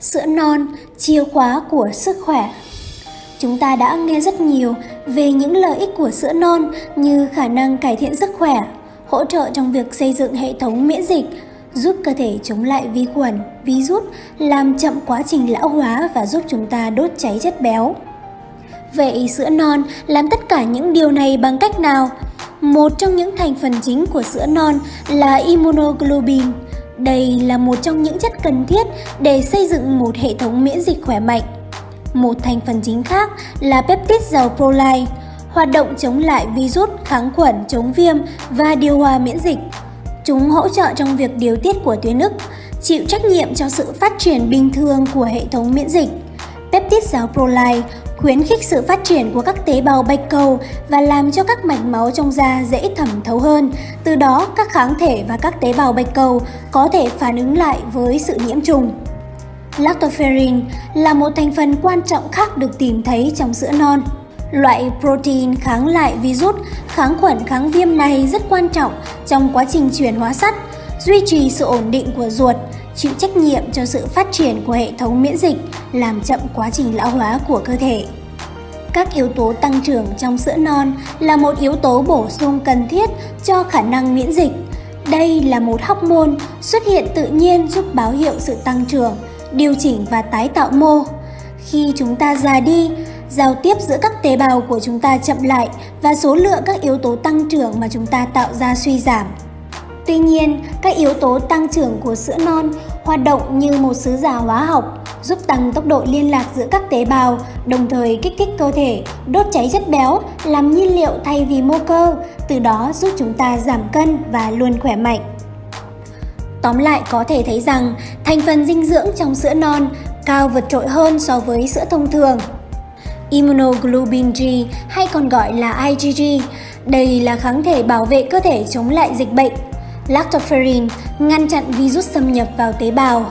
Sữa non, chìa khóa của sức khỏe Chúng ta đã nghe rất nhiều về những lợi ích của sữa non như khả năng cải thiện sức khỏe, hỗ trợ trong việc xây dựng hệ thống miễn dịch, giúp cơ thể chống lại vi khuẩn, virus, làm chậm quá trình lão hóa và giúp chúng ta đốt cháy chất béo. Vậy sữa non làm tất cả những điều này bằng cách nào? Một trong những thành phần chính của sữa non là immunoglobulin, đây là một trong những chất cần thiết để xây dựng một hệ thống miễn dịch khỏe mạnh. Một thành phần chính khác là peptide giàu proline, hoạt động chống lại virus, kháng khuẩn, chống viêm và điều hòa miễn dịch. Chúng hỗ trợ trong việc điều tiết của tuyến ức, chịu trách nhiệm cho sự phát triển bình thường của hệ thống miễn dịch. Peptide giáo proline khuyến khích sự phát triển của các tế bào bạch cầu và làm cho các mạch máu trong da dễ thẩm thấu hơn. Từ đó, các kháng thể và các tế bào bạch cầu có thể phản ứng lại với sự nhiễm trùng. Lactoferrin là một thành phần quan trọng khác được tìm thấy trong sữa non. Loại protein kháng lại virus, kháng khuẩn kháng viêm này rất quan trọng trong quá trình chuyển hóa sắt, duy trì sự ổn định của ruột, chịu trách nhiệm cho sự phát triển của hệ thống miễn dịch, làm chậm quá trình lão hóa của cơ thể. Các yếu tố tăng trưởng trong sữa non là một yếu tố bổ sung cần thiết cho khả năng miễn dịch. Đây là một hormone xuất hiện tự nhiên giúp báo hiệu sự tăng trưởng, điều chỉnh và tái tạo mô. Khi chúng ta già đi, giao tiếp giữa các tế bào của chúng ta chậm lại và số lượng các yếu tố tăng trưởng mà chúng ta tạo ra suy giảm. Tuy nhiên, các yếu tố tăng trưởng của sữa non hoạt động như một sứ giả hóa học, giúp tăng tốc độ liên lạc giữa các tế bào, đồng thời kích thích cơ thể, đốt cháy chất béo, làm nhiên liệu thay vì mô cơ, từ đó giúp chúng ta giảm cân và luôn khỏe mạnh. Tóm lại có thể thấy rằng thành phần dinh dưỡng trong sữa non cao vượt trội hơn so với sữa thông thường. Immunoglobulin G hay còn gọi là IgG, đây là kháng thể bảo vệ cơ thể chống lại dịch bệnh. Lactoferrin ngăn chặn virus xâm nhập vào tế bào.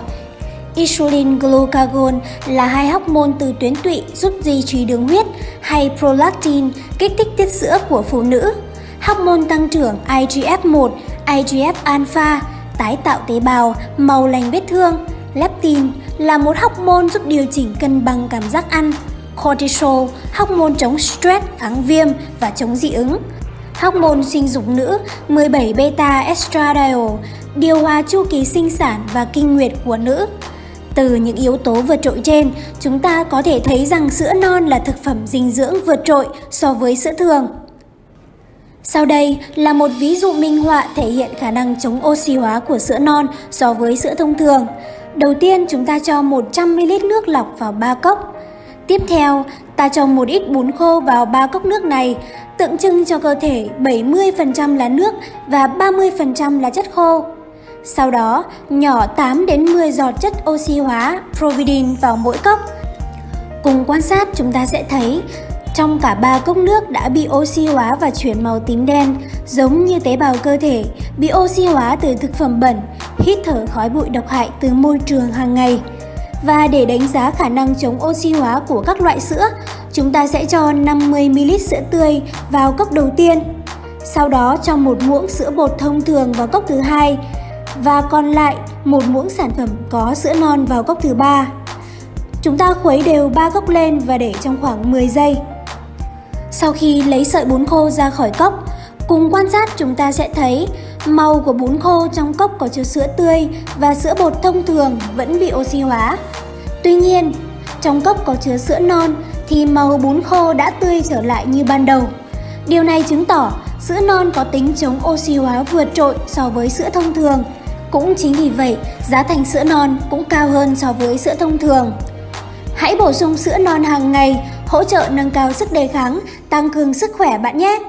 Insulin glucagon là hai hormone từ tuyến tụy giúp duy trì đường huyết hay prolactin kích thích tiết sữa của phụ nữ. Hormone tăng trưởng IGF-1, IGF-alpha tái tạo tế bào, màu lành vết thương. Leptin là một hormone giúp điều chỉnh cân bằng cảm giác ăn. Cortisol, hormone chống stress, kháng viêm và chống dị ứng. Hormone sinh dục nữ 17 beta estradiol điều hòa chu kỳ sinh sản và kinh nguyệt của nữ. Từ những yếu tố vượt trội trên, chúng ta có thể thấy rằng sữa non là thực phẩm dinh dưỡng vượt trội so với sữa thường. Sau đây là một ví dụ minh họa thể hiện khả năng chống oxy hóa của sữa non so với sữa thông thường. Đầu tiên chúng ta cho 100ml nước lọc vào 3 cốc. Tiếp theo, ta cho một ít bún khô vào 3 cốc nước này, tượng trưng cho cơ thể 70% là nước và 30% là chất khô. Sau đó, nhỏ 8 đến 10 giọt chất oxy hóa Providin vào mỗi cốc. Cùng quan sát chúng ta sẽ thấy trong cả ba cốc nước đã bị oxy hóa và chuyển màu tím đen, giống như tế bào cơ thể bị oxy hóa từ thực phẩm bẩn, hít thở khói bụi độc hại từ môi trường hàng ngày. Và để đánh giá khả năng chống oxy hóa của các loại sữa, chúng ta sẽ cho 50ml sữa tươi vào cốc đầu tiên. Sau đó cho một muỗng sữa bột thông thường vào cốc thứ hai và còn lại một muỗng sản phẩm có sữa non vào cốc thứ ba. Chúng ta khuấy đều ba cốc lên và để trong khoảng 10 giây. Sau khi lấy sợi bún khô ra khỏi cốc, cùng quan sát chúng ta sẽ thấy màu của bún khô trong cốc có chứa sữa tươi và sữa bột thông thường vẫn bị oxy hóa. Tuy nhiên, trong cốc có chứa sữa non thì màu bún khô đã tươi trở lại như ban đầu. Điều này chứng tỏ sữa non có tính chống oxy hóa vượt trội so với sữa thông thường. Cũng chính vì vậy, giá thành sữa non cũng cao hơn so với sữa thông thường. Hãy bổ sung sữa non hàng ngày hỗ trợ nâng cao sức đề kháng, tăng cường sức khỏe bạn nhé!